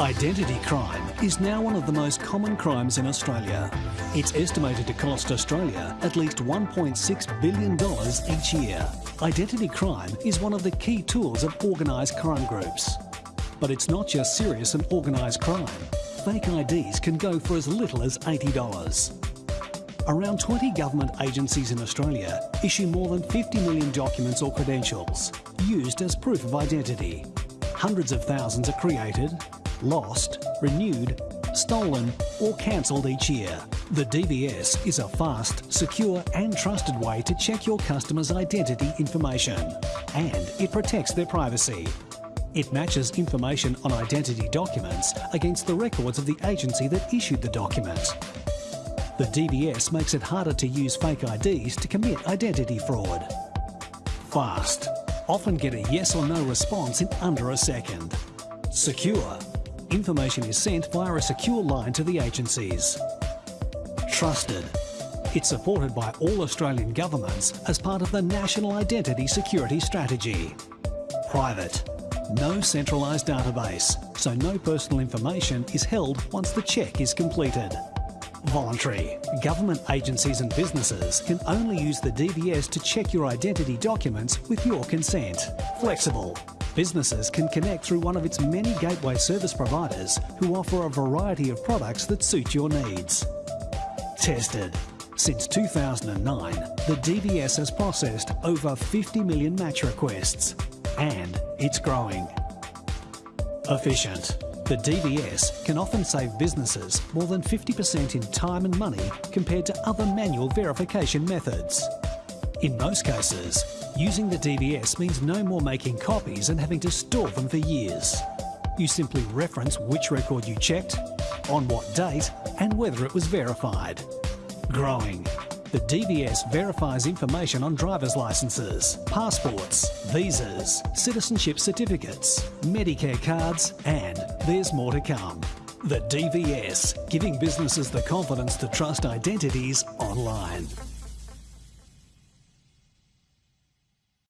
Identity crime is now one of the most common crimes in Australia. It's estimated to cost Australia at least $1.6 billion each year. Identity crime is one of the key tools of organised crime groups. But it's not just serious and organised crime. Fake IDs can go for as little as $80. Around 20 government agencies in Australia issue more than 50 million documents or credentials used as proof of identity. Hundreds of thousands are created, lost, renewed, stolen or cancelled each year. The DVS is a fast, secure and trusted way to check your customer's identity information and it protects their privacy. It matches information on identity documents against the records of the agency that issued the document. The DVS makes it harder to use fake IDs to commit identity fraud. Fast. Often get a yes or no response in under a second. Secure. Information is sent via a secure line to the agencies. Trusted. It's supported by all Australian governments as part of the National Identity Security Strategy. Private. No centralised database, so no personal information is held once the check is completed. Voluntary. Government agencies and businesses can only use the DVS to check your identity documents with your consent. Flexible. Businesses can connect through one of its many gateway service providers who offer a variety of products that suit your needs. Tested. Since 2009, the DVS has processed over 50 million match requests and it's growing. Efficient. The DVS can often save businesses more than 50% in time and money compared to other manual verification methods. In most cases, using the DVS means no more making copies and having to store them for years. You simply reference which record you checked, on what date and whether it was verified. Growing. The DVS verifies information on driver's licences, passports, visas, citizenship certificates, Medicare cards and there's more to come. The DVS, giving businesses the confidence to trust identities online.